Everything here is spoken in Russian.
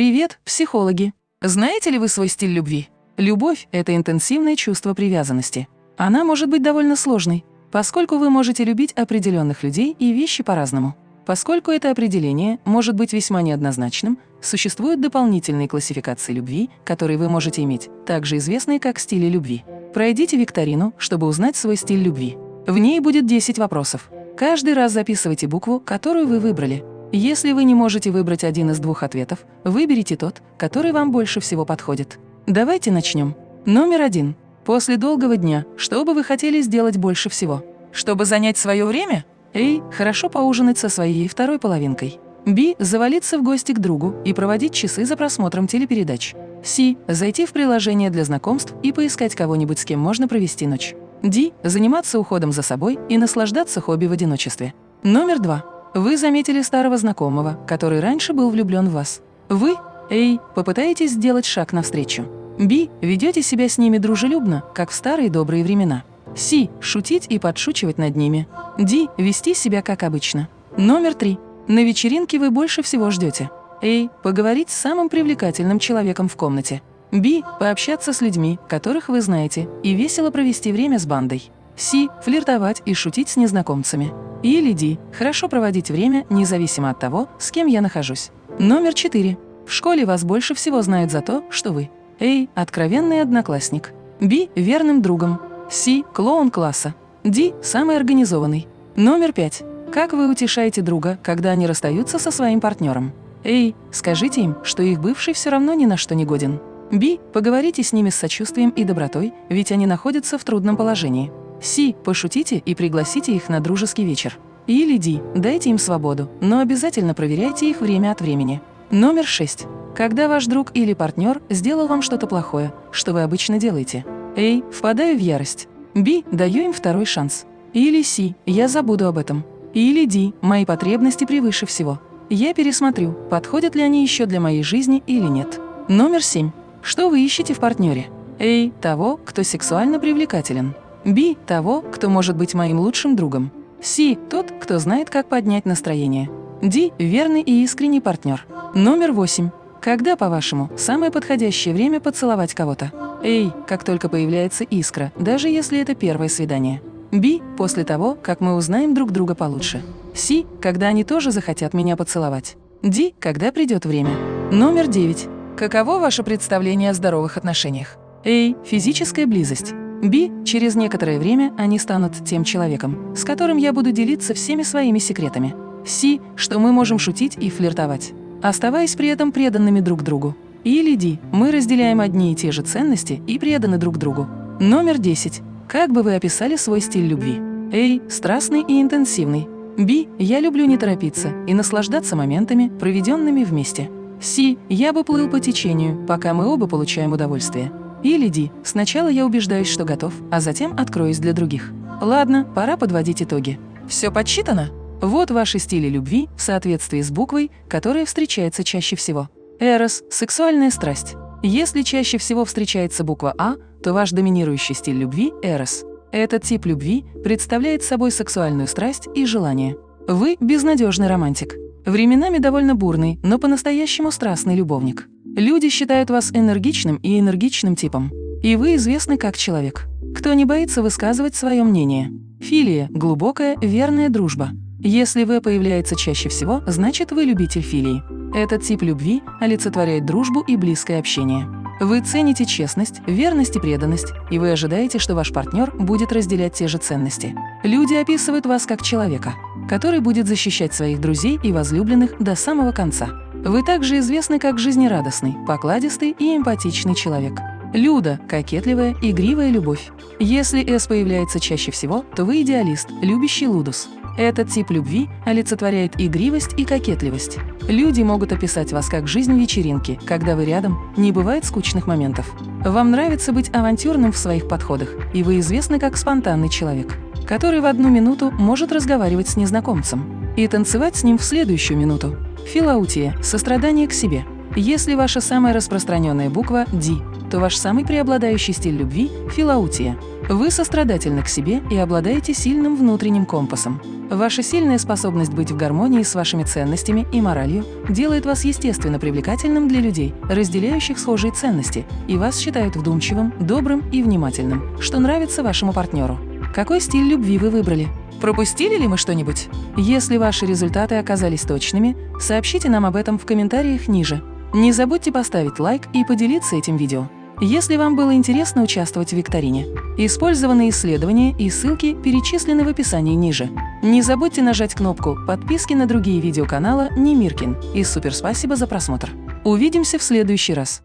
Привет, психологи! Знаете ли вы свой стиль любви? Любовь – это интенсивное чувство привязанности. Она может быть довольно сложной, поскольку вы можете любить определенных людей и вещи по-разному. Поскольку это определение может быть весьма неоднозначным, существуют дополнительные классификации любви, которые вы можете иметь, также известные как стили любви. Пройдите викторину, чтобы узнать свой стиль любви. В ней будет 10 вопросов. Каждый раз записывайте букву, которую вы выбрали. Если вы не можете выбрать один из двух ответов, выберите тот, который вам больше всего подходит. Давайте начнем. Номер один. После долгого дня, что бы вы хотели сделать больше всего? Чтобы занять свое время? Эй, хорошо поужинать со своей второй половинкой. Би – завалиться в гости к другу и проводить часы за просмотром телепередач. Си – зайти в приложение для знакомств и поискать кого-нибудь, с кем можно провести ночь. Ди – заниматься уходом за собой и наслаждаться хобби в одиночестве. Номер два. Вы заметили старого знакомого, который раньше был влюблен в вас. Вы, эй, попытаетесь сделать шаг навстречу. Би – ведете себя с ними дружелюбно, как в старые добрые времена. Си – шутить и подшучивать над ними. Ди – вести себя как обычно. Номер три. На вечеринке вы больше всего ждете. Эй, поговорить с самым привлекательным человеком в комнате. Би – пообщаться с людьми, которых вы знаете, и весело провести время с бандой. Си – флиртовать и шутить с незнакомцами. Или Ди – хорошо проводить время, независимо от того, с кем я нахожусь. Номер четыре. В школе вас больше всего знают за то, что вы Эй, откровенный одноклассник. Би – верным другом. Си – клоун класса. Ди – самый организованный. Номер пять. Как вы утешаете друга, когда они расстаются со своим партнером? Эй, скажите им, что их бывший все равно ни на что не годен. Би – поговорите с ними с сочувствием и добротой, ведь они находятся в трудном положении. Си – пошутите и пригласите их на дружеский вечер. Или Ди – дайте им свободу, но обязательно проверяйте их время от времени. Номер шесть. Когда ваш друг или партнер сделал вам что-то плохое, что вы обычно делаете? Эй, впадаю в ярость. Би, даю им второй шанс. Или Си, я забуду об этом. Или Ди, мои потребности превыше всего. Я пересмотрю, подходят ли они еще для моей жизни или нет. Номер семь. Что вы ищете в партнере? Эй, того, кто сексуально привлекателен. Би, того, кто может быть моим лучшим другом. Си, тот, кто знает, как поднять настроение. Ди, верный и искренний партнер. Номер восемь. Когда, по-вашему, самое подходящее время поцеловать кого-то? Эй, как только появляется искра, даже если это первое свидание. Би – после того, как мы узнаем друг друга получше. Си – когда они тоже захотят меня поцеловать. Ди – когда придет время. Номер девять. Каково ваше представление о здоровых отношениях? Эй, физическая близость. Би – через некоторое время они станут тем человеком, с которым я буду делиться всеми своими секретами. Си – что мы можем шутить и флиртовать оставаясь при этом преданными друг другу. Или Ди, мы разделяем одни и те же ценности и преданы друг другу. Номер 10. Как бы вы описали свой стиль любви? Эй, страстный и интенсивный. Би, я люблю не торопиться и наслаждаться моментами, проведенными вместе. Си, я бы плыл по течению, пока мы оба получаем удовольствие. Ди, сначала я убеждаюсь, что готов, а затем откроюсь для других. Ладно, пора подводить итоги. Все подсчитано? Вот ваши стили любви в соответствии с буквой, которая встречается чаще всего. Эрос – сексуальная страсть. Если чаще всего встречается буква А, то ваш доминирующий стиль любви – эрос. Этот тип любви представляет собой сексуальную страсть и желание. Вы – безнадежный романтик. Временами довольно бурный, но по-настоящему страстный любовник. Люди считают вас энергичным и энергичным типом. И вы известны как человек. Кто не боится высказывать свое мнение. Филия – глубокая, верная дружба. Если «в» появляется чаще всего, значит вы любитель филии. Этот тип любви олицетворяет дружбу и близкое общение. Вы цените честность, верность и преданность, и вы ожидаете, что ваш партнер будет разделять те же ценности. Люди описывают вас как человека, который будет защищать своих друзей и возлюбленных до самого конца. Вы также известны как жизнерадостный, покладистый и эмпатичный человек. Люда – кокетливая, игривая любовь. Если «с» появляется чаще всего, то вы идеалист, любящий лудус. Этот тип любви олицетворяет игривость и кокетливость. Люди могут описать вас как жизнь вечеринки, когда вы рядом, не бывает скучных моментов. Вам нравится быть авантюрным в своих подходах, и вы известны как спонтанный человек, который в одну минуту может разговаривать с незнакомцем и танцевать с ним в следующую минуту. Филаутия – сострадание к себе. Если ваша самая распространенная буква – «Ди», то ваш самый преобладающий стиль любви – филаутия. Вы сострадательны к себе и обладаете сильным внутренним компасом. Ваша сильная способность быть в гармонии с вашими ценностями и моралью делает вас естественно привлекательным для людей, разделяющих схожие ценности, и вас считают вдумчивым, добрым и внимательным, что нравится вашему партнеру. Какой стиль любви вы выбрали? Пропустили ли мы что-нибудь? Если ваши результаты оказались точными, сообщите нам об этом в комментариях ниже. Не забудьте поставить лайк и поделиться этим видео. Если вам было интересно участвовать в викторине, использованные исследования и ссылки перечислены в описании ниже. Не забудьте нажать кнопку подписки на другие видео канала Немиркин и супер спасибо за просмотр. Увидимся в следующий раз.